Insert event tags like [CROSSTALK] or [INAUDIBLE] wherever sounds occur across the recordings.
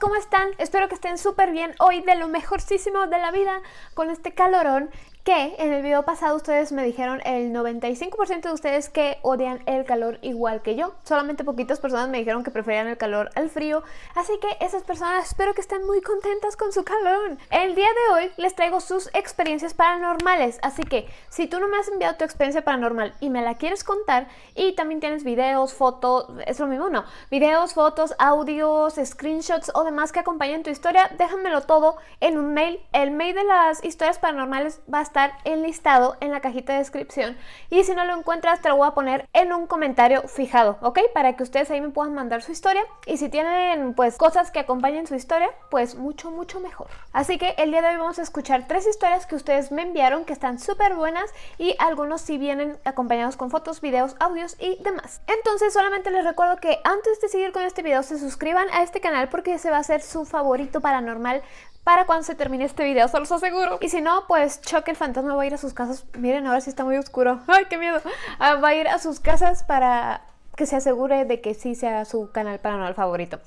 ¿cómo están? Espero que estén súper bien hoy de lo mejorcísimo de la vida con este calorón que en el video pasado ustedes me dijeron el 95% de ustedes que odian el calor igual que yo. Solamente poquitas personas me dijeron que preferían el calor al frío. Así que esas personas espero que estén muy contentas con su calor. El día de hoy les traigo sus experiencias paranormales. Así que si tú no me has enviado tu experiencia paranormal y me la quieres contar y también tienes videos, fotos, es lo mismo, no. Videos, fotos, audios, screenshots o demás que acompañen tu historia, déjamelo todo en un mail. El mail de las historias paranormales va a estar estar enlistado en la cajita de descripción y si no lo encuentras te lo voy a poner en un comentario fijado, ¿ok? Para que ustedes ahí me puedan mandar su historia y si tienen pues cosas que acompañen su historia, pues mucho mucho mejor. Así que el día de hoy vamos a escuchar tres historias que ustedes me enviaron que están súper buenas y algunos sí vienen acompañados con fotos, videos, audios y demás. Entonces solamente les recuerdo que antes de seguir con este video se suscriban a este canal porque ese va a ser su favorito paranormal para cuando se termine este video, se los aseguro. Y si no, pues Choque el fantasma va a ir a sus casas. Miren, ahora sí está muy oscuro. [LAUGHS] ¡Ay, qué miedo! Ah, va a ir a sus casas para que se asegure de que sí sea su canal paranormal favorito.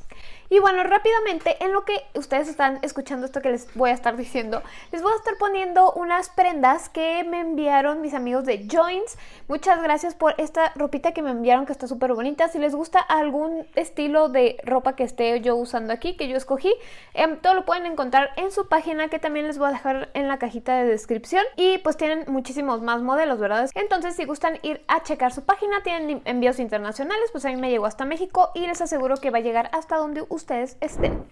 Y bueno, rápidamente, en lo que ustedes están escuchando esto que les voy a estar diciendo, les voy a estar poniendo unas prendas que me enviaron mis amigos de Joins. Muchas gracias por esta ropita que me enviaron que está súper bonita. Si les gusta algún estilo de ropa que esté yo usando aquí, que yo escogí, em, todo lo pueden encontrar en su página que también les voy a dejar en la cajita de descripción. Y pues tienen muchísimos más modelos, ¿verdad? Entonces si gustan ir a checar su página, tienen envíos internacionales, pues a mí me llegó hasta México y les aseguro que va a llegar hasta donde ustedes estén.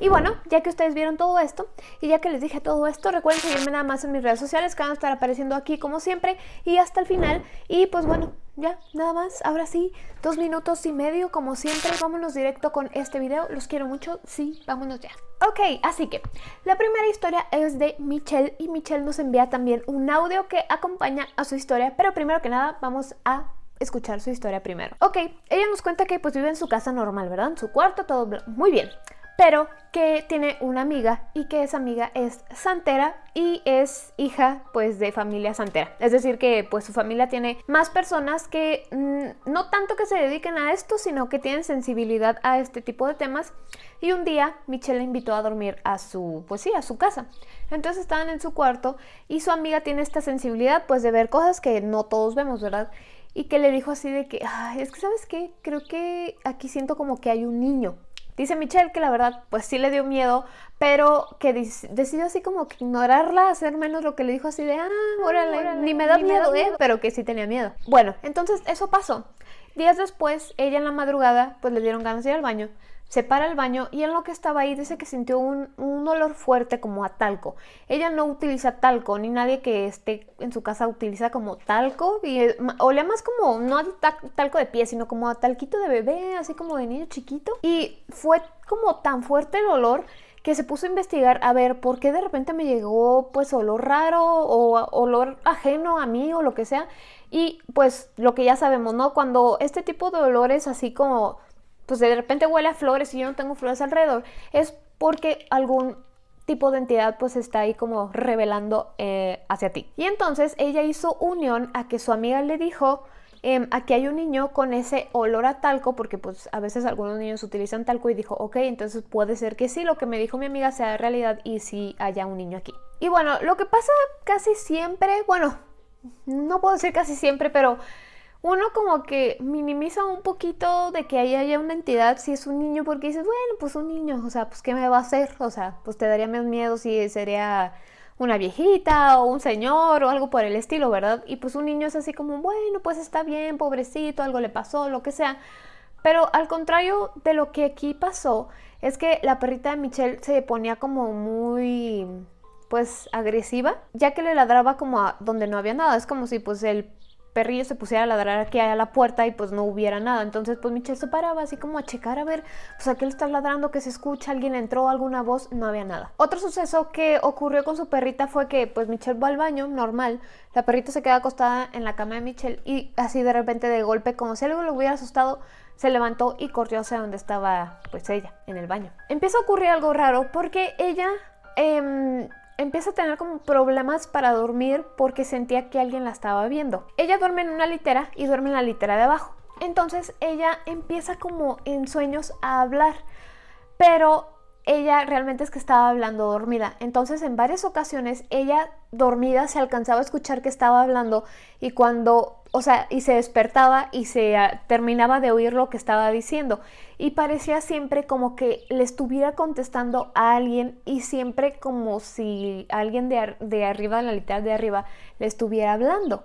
Y bueno, ya que ustedes vieron todo esto y ya que les dije todo esto, recuerden seguirme nada más en mis redes sociales que van a estar apareciendo aquí como siempre y hasta el final. Y pues bueno, ya, nada más, ahora sí, dos minutos y medio como siempre, vámonos directo con este video, los quiero mucho, sí, vámonos ya. Ok, así que la primera historia es de Michelle y Michelle nos envía también un audio que acompaña a su historia, pero primero que nada vamos a escuchar su historia primero. Ok, ella nos cuenta que pues vive en su casa normal, ¿verdad? En su cuarto, todo muy bien. Pero que tiene una amiga y que esa amiga es santera y es hija pues de familia santera. Es decir que pues su familia tiene más personas que mm, no tanto que se dediquen a esto, sino que tienen sensibilidad a este tipo de temas. Y un día Michelle la invitó a dormir a su, pues sí, a su casa. Entonces estaban en su cuarto y su amiga tiene esta sensibilidad pues de ver cosas que no todos vemos, ¿verdad? Y que le dijo así de que, Ay, es que sabes qué, creo que aquí siento como que hay un niño. Dice Michelle que la verdad pues sí le dio miedo, pero que decidió así como que ignorarla, hacer menos lo que le dijo así de, ah, órale, ni me da miedo, ¿eh? Pero que sí tenía miedo. Bueno, entonces eso pasó. Días después, ella en la madrugada pues le dieron ganas de ir al baño se para el baño y en lo que estaba ahí dice que sintió un, olor fuerte como a talco. Ella no utiliza talco, ni nadie que esté en su casa utiliza como talco. Y olía más como, no a talco de pie, sino como a talquito de bebé, así como de niño chiquito. Y fue como tan fuerte el olor que se puso a investigar a ver por qué de repente me llegó pues olor raro o olor ajeno a mí o lo que sea. Y pues lo que ya sabemos, ¿no? Cuando este tipo de olores así como pues de repente huele a flores y yo no tengo flores alrededor, es porque algún tipo de entidad pues está ahí como revelando eh, hacia ti. Y entonces ella hizo unión a que su amiga le dijo, eh, aquí hay un niño con ese olor a talco, porque pues a veces algunos niños utilizan talco y dijo, ok, entonces puede ser que sí, lo que me dijo mi amiga sea realidad y sí haya un niño aquí. Y bueno, lo que pasa casi siempre, bueno, no puedo decir casi siempre, pero uno como que minimiza un poquito de que ahí haya una entidad si es un niño, porque dices, bueno, pues un niño, o sea, pues ¿qué me va a hacer? O sea, pues te daría más miedo si sería una viejita o un señor o algo por el estilo, ¿verdad? Y pues un niño es así como, bueno, pues está bien, pobrecito, algo le pasó, lo que sea. Pero al contrario de lo que aquí pasó, es que la perrita de Michelle se ponía como muy pues agresiva, ya que le ladraba como a donde no había nada. Es como si pues el perrillo se pusiera a ladrar aquí a la puerta y pues no hubiera nada. Entonces pues Michelle se paraba así como a checar a ver, pues a qué le está ladrando, que se escucha, alguien entró, alguna voz, no había nada. Otro suceso que ocurrió con su perrita fue que pues Michelle va al baño, normal, la perrita se queda acostada en la cama de Michelle y así de repente de golpe, como si algo le hubiera asustado, se levantó y corrió hacia donde estaba pues ella, en el baño. Empieza a ocurrir algo raro porque ella... Eh, empieza a tener como problemas para dormir porque sentía que alguien la estaba viendo. Ella duerme en una litera y duerme en la litera de abajo. Entonces ella empieza como en sueños a hablar, pero ella realmente es que estaba hablando dormida. Entonces en varias ocasiones ella dormida se alcanzaba a escuchar que estaba hablando y cuando, o sea, y se despertaba y se ah, terminaba de oír lo que estaba diciendo. Y parecía siempre como que le estuviera contestando a alguien y siempre como si alguien de, de arriba, de la literal de arriba, le estuviera hablando.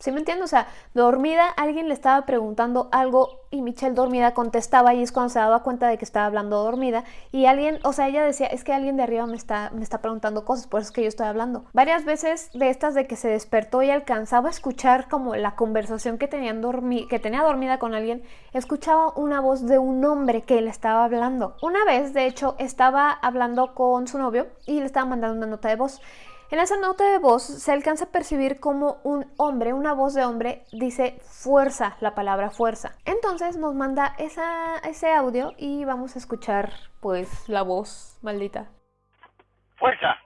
¿Sí me entiendes? O sea, dormida, alguien le estaba preguntando algo y Michelle dormida contestaba y es cuando se daba cuenta de que estaba hablando dormida y alguien, o sea, ella decía, es que alguien de arriba me está, me está preguntando cosas, por eso es que yo estoy hablando. Varias veces de estas de que se despertó y alcanzaba a escuchar como la conversación que, dormi que tenía dormida con alguien, escuchaba una voz de un hombre que le estaba hablando. Una vez, de hecho, estaba hablando con su novio y le estaba mandando una nota de voz. En esa nota de voz se alcanza a percibir como un hombre, una voz de hombre, dice fuerza, la palabra fuerza. Entonces nos manda esa, ese audio y vamos a escuchar pues la voz maldita. Fuerza.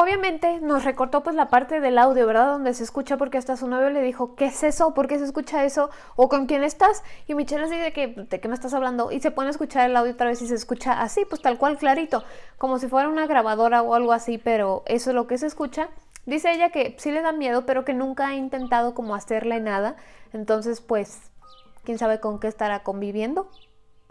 Obviamente nos recortó pues la parte del audio, ¿verdad? Donde se escucha porque hasta su novio le dijo, ¿qué es eso? ¿Por qué se escucha eso? ¿O con quién estás? Y Michelle le dice que, ¿de qué me estás hablando? Y se pone a escuchar el audio otra vez y se escucha así, pues tal cual clarito, como si fuera una grabadora o algo así, pero eso es lo que se escucha. Dice ella que sí le da miedo, pero que nunca ha intentado como hacerle nada. Entonces, pues, quién sabe con qué estará conviviendo.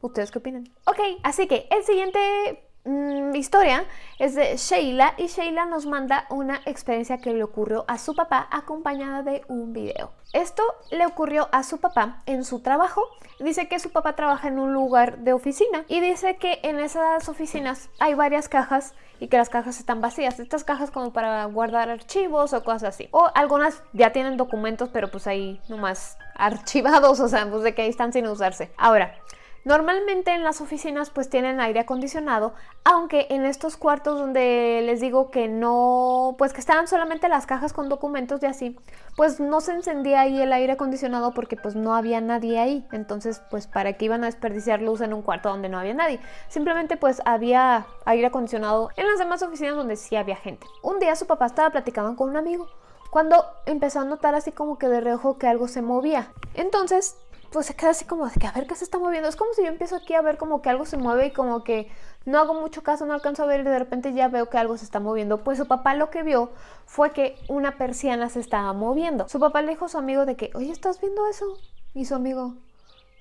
¿Ustedes qué opinan? Ok, así que el siguiente Mm, historia es de Sheila y Sheila nos manda una experiencia que le ocurrió a su papá acompañada de un video. Esto le ocurrió a su papá en su trabajo. Dice que su papá trabaja en un lugar de oficina y dice que en esas oficinas hay varias cajas y que las cajas están vacías. Estas cajas como para guardar archivos o cosas así. O algunas ya tienen documentos pero pues ahí nomás archivados, [LAUGHS] o sea, pues de que ahí están sin usarse. Ahora, Normalmente en las oficinas pues tienen aire acondicionado, aunque en estos cuartos donde les digo que no, pues que estaban solamente las cajas con documentos y así, pues no se encendía ahí el aire acondicionado porque pues no había nadie ahí. Entonces pues para qué iban a desperdiciar luz en un cuarto donde no había nadie. Simplemente pues había aire acondicionado en las demás oficinas donde sí había gente. Un día su papá estaba platicando con un amigo cuando empezó a notar así como que de reojo que algo se movía. Entonces pues se queda así como de que a ver qué se está moviendo. Es como si yo empiezo aquí a ver como que algo se mueve y como que no hago mucho caso, no alcanzo a ver y de repente ya veo que algo se está moviendo. Pues su papá lo que vio fue que una persiana se estaba moviendo. Su papá le dijo a su amigo de que, oye, ¿estás viendo eso? Y su amigo,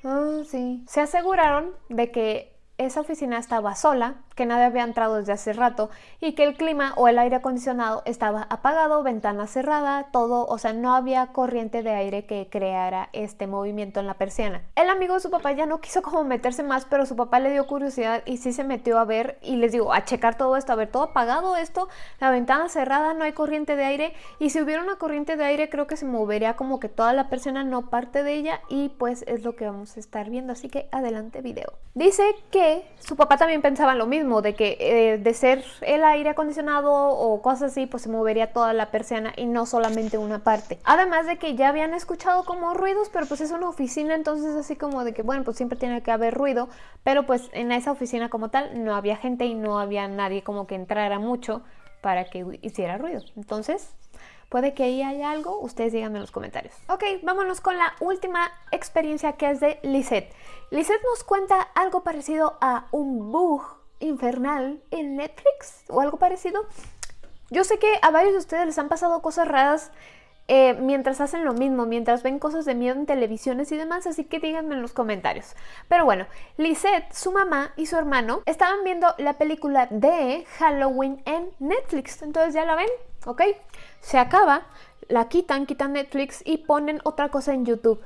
ah, sí. Se aseguraron de que esa oficina estaba sola, que nadie había entrado desde hace rato y que el clima o el aire acondicionado estaba apagado, ventana cerrada, todo, o sea, no había corriente de aire que creara este movimiento en la persiana. El amigo de su papá ya no quiso como meterse más, pero su papá le dio curiosidad y sí se metió a ver y les digo, a checar todo esto, a ver todo apagado esto, la ventana cerrada, no hay corriente de aire y si hubiera una corriente de aire creo que se movería como que toda la persiana, no parte de ella y pues es lo que vamos a estar viendo, así que adelante video. Dice que su papá también pensaba lo mismo, de que eh, de ser el aire acondicionado o cosas así, pues se movería toda la persiana y no solamente una parte. Además de que ya habían escuchado como ruidos, pero pues es una oficina, entonces así como de que, bueno, pues siempre tiene que haber ruido, pero pues en esa oficina como tal no había gente y no había nadie como que entrara mucho para que hiciera ruido. Entonces, Puede que ahí haya algo, ustedes díganme en los comentarios. Ok, vámonos con la última experiencia que es de Lisette. Lisette nos cuenta algo parecido a un bug infernal en Netflix o algo parecido. Yo sé que a varios de ustedes les han pasado cosas raras eh, mientras hacen lo mismo, mientras ven cosas de miedo en televisiones y demás, así que díganme en los comentarios. Pero bueno, Lisette, su mamá y su hermano estaban viendo la película de Halloween en Netflix, entonces ya la ven, ¿ok? Se acaba, la quitan, quitan Netflix y ponen otra cosa en YouTube.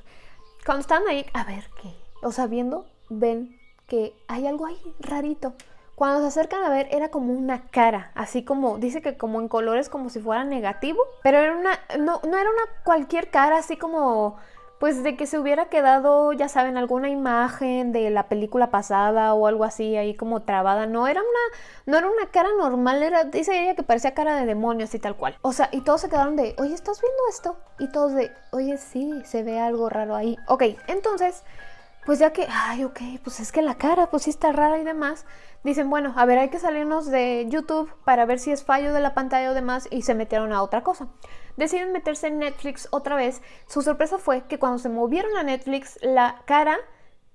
Cuando están ahí, a ver qué, o sea, viendo, ven que hay algo ahí rarito. Cuando se acercan a ver era como una cara, así como, dice que como en colores como si fuera negativo, pero era una, no, no era una cualquier cara así como pues de que se hubiera quedado, ya saben, alguna imagen de la película pasada o algo así ahí como trabada. No era una, no era una cara normal, era, dice ella que parecía cara de demonio así tal cual. O sea, y todos se quedaron de, oye, ¿estás viendo esto? Y todos de, oye, sí, se ve algo raro ahí. Ok, entonces, pues ya que, ay, ok, pues es que la cara, pues sí está rara y demás dicen, bueno, a ver, hay que salirnos de YouTube para ver si es fallo de la pantalla o demás y se metieron a otra cosa. Deciden meterse en Netflix otra vez. Su sorpresa fue que cuando se movieron a Netflix, la cara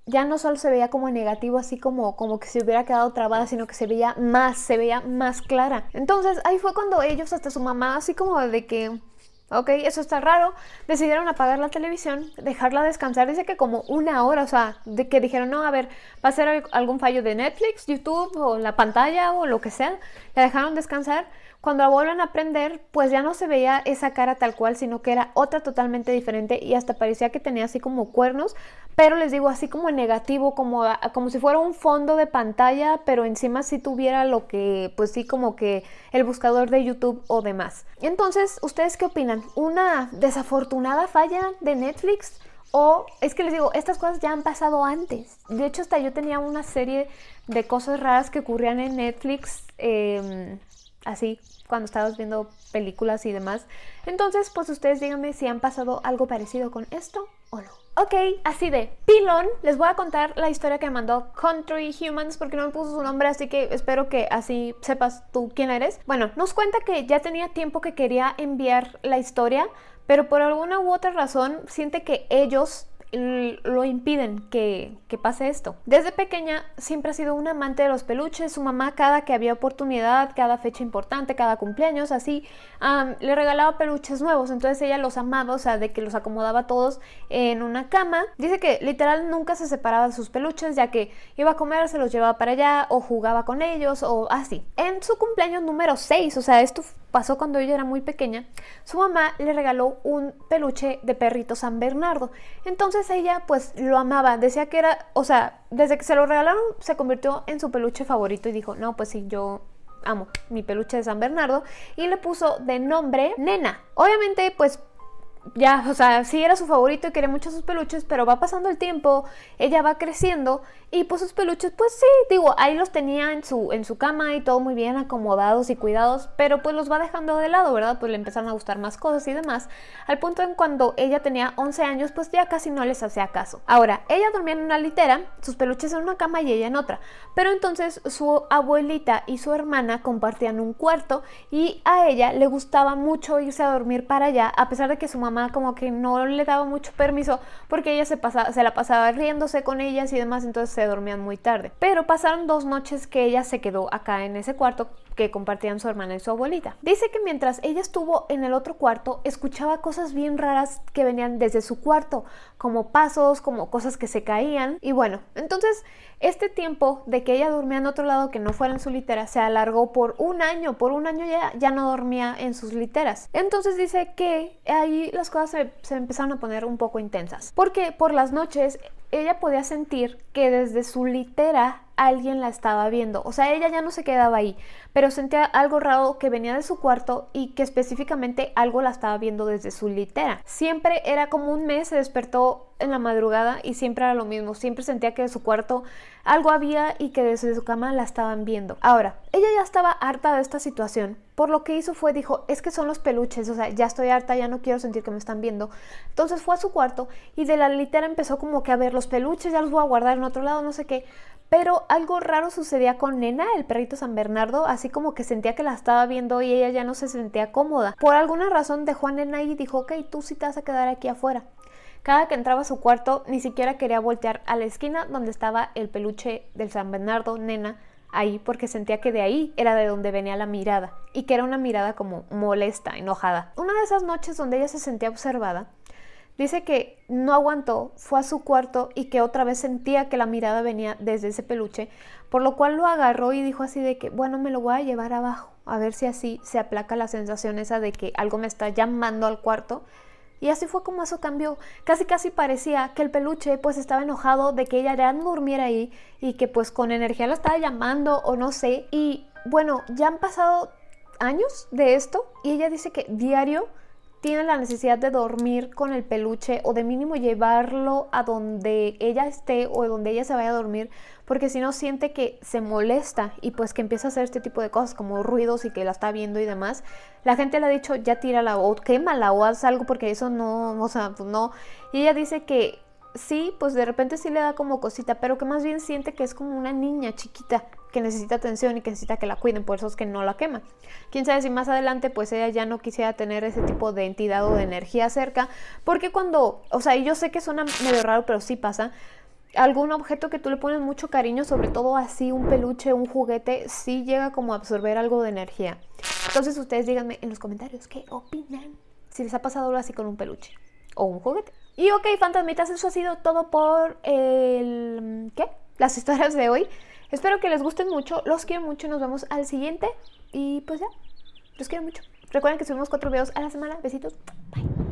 ya no solo se veía como negativo, así como, como que se hubiera quedado trabada, sino que se veía más, se veía más clara. Entonces ahí fue cuando ellos, hasta su mamá, así como de que ok, eso está raro, decidieron apagar la televisión, dejarla descansar, dice que como una hora, o sea, que dijeron, no, a ver, va a ser algún fallo de Netflix, YouTube o la pantalla o lo que sea, la dejaron descansar. Cuando la vuelven a prender, pues ya no se veía esa cara tal cual, sino que era otra totalmente diferente y hasta parecía que tenía así como cuernos, pero les digo así como negativo, como, como si fuera un fondo de pantalla, pero encima sí tuviera lo que, pues sí, como que el buscador de YouTube o demás. Entonces, ¿ustedes qué opinan? ¿Una desafortunada falla de Netflix? O es que les digo, estas cosas ya han pasado antes. De hecho, hasta yo tenía una serie de cosas raras que ocurrían en Netflix. Eh, así cuando estabas viendo películas y demás. Entonces, pues ustedes díganme si han pasado algo parecido con esto o no. Ok, así de pilón, les voy a contar la historia que mandó Country Humans porque no me puso su nombre, así que espero que así sepas tú quién eres. Bueno, nos cuenta que ya tenía tiempo que quería enviar la historia, pero por alguna u otra razón siente que ellos lo impiden que, pase esto. Desde pequeña siempre ha sido un amante de los peluches. Su mamá cada que había oportunidad, cada fecha importante, cada cumpleaños, así, le regalaba peluches nuevos. Entonces ella los amaba, o sea, de que los acomodaba todos en una cama. Dice que literal nunca se separaba de sus peluches, ya que iba a comer, se los llevaba para allá o jugaba con ellos o así. En su cumpleaños número 6, o sea, esto pasó cuando ella era muy pequeña, su mamá le regaló un peluche de perrito San Bernardo. Entonces ella pues lo amaba, decía que era, o sea, desde que se lo regalaron se convirtió en su peluche favorito y dijo, no, pues sí, yo amo mi peluche de San Bernardo y le puso de nombre Nena. Obviamente pues ya, o sea, sí era su favorito y quería mucho sus peluches, pero va pasando el tiempo, ella va creciendo y pues sus peluches, pues sí, digo, ahí los tenía en su, en su cama y todo muy bien acomodados y cuidados, pero pues los va dejando de lado, ¿verdad? Pues le empezaron a gustar más cosas y demás, al punto en cuando ella tenía 11 años, pues ya casi no les hacía caso. Ahora, ella dormía en una litera, sus peluches en una cama y ella en otra, pero entonces su abuelita y su hermana compartían un cuarto y a ella le gustaba mucho irse a dormir para allá, a pesar de que su mamá como que no le daba mucho permiso porque ella se, pasaba, se la pasaba riéndose con ellas y demás, entonces se dormían muy tarde. Pero pasaron dos noches que ella se quedó acá en ese cuarto que compartían su hermana y su abuelita. Dice que mientras ella estuvo en el otro cuarto, escuchaba cosas bien raras que venían desde su cuarto, como pasos, como cosas que se caían. Y bueno, entonces este tiempo de que ella dormía en otro lado que no fuera en su litera se alargó por un año. Por un año ya, ya no dormía en sus literas. Entonces dice que ahí las cosas se, se empezaron a poner un poco intensas. Porque por las noches ella podía sentir que desde su litera alguien la estaba viendo. O sea, ella ya no se quedaba ahí, pero sentía algo raro que venía de su cuarto y que específicamente algo la estaba viendo desde su litera. Siempre era como un mes, se despertó en la madrugada y siempre era lo mismo. Siempre sentía que de su cuarto algo había y que desde su cama la estaban viendo. Ahora, ella ya estaba harta de esta situación. Por lo que hizo fue, dijo, es que son los peluches, o sea, ya estoy harta, ya no quiero sentir que me están viendo. Entonces fue a su cuarto y de la litera empezó como que a ver los peluches, ya los voy a guardar en otro lado, no sé qué. Pero algo raro sucedía con Nena, el perrito San Bernardo, así como que sentía que la estaba viendo y ella ya no se sentía cómoda. Por alguna razón dejó a Nena y dijo, ok, tú sí te vas a quedar aquí afuera. Cada que entraba a su cuarto ni siquiera quería voltear a la esquina donde estaba el peluche del San Bernardo, Nena, ahí porque sentía que de ahí era de donde venía la mirada y que era una mirada como molesta, enojada. Una de esas noches donde ella se sentía observada, Dice que no aguantó, fue a su cuarto y que otra vez sentía que la mirada venía desde ese peluche, por lo cual lo agarró y dijo así de que, bueno, me lo voy a llevar abajo, a ver si así se aplaca la sensación esa de que algo me está llamando al cuarto. Y así fue como eso cambió. Casi casi parecía que el peluche pues estaba enojado de que ella ya no durmiera ahí y que pues con energía la estaba llamando o no sé. Y bueno, ya han pasado años de esto y ella dice que diario tiene la necesidad de dormir con el peluche o de mínimo llevarlo a donde ella esté o donde ella se vaya a dormir, porque si no siente que se molesta y pues que empieza a hacer este tipo de cosas como ruidos y que la está viendo y demás. La gente le ha dicho ya tírala o quémala o haz algo porque eso no, o sea, pues no. Y ella dice que sí, pues de repente sí le da como cosita, pero que más bien siente que es como una niña chiquita que necesita atención y que necesita que la cuiden, por eso es que no la quema. Quién sabe si más adelante pues ella ya no quisiera tener ese tipo de entidad o de energía cerca, porque cuando, o sea, y yo sé que suena medio raro, pero sí pasa, algún objeto que tú le pones mucho cariño, sobre todo así un peluche, un juguete, sí llega como a absorber algo de energía. Entonces ustedes díganme en los comentarios qué opinan si les ha pasado algo así con un peluche o un juguete. Y ok, fantasmitas, eso ha sido todo por el... ¿qué? Las historias de hoy. Espero que les gusten mucho, los quiero mucho, nos vemos al siguiente y pues ya, los quiero mucho. Recuerden que subimos cuatro videos a la semana. Besitos, bye.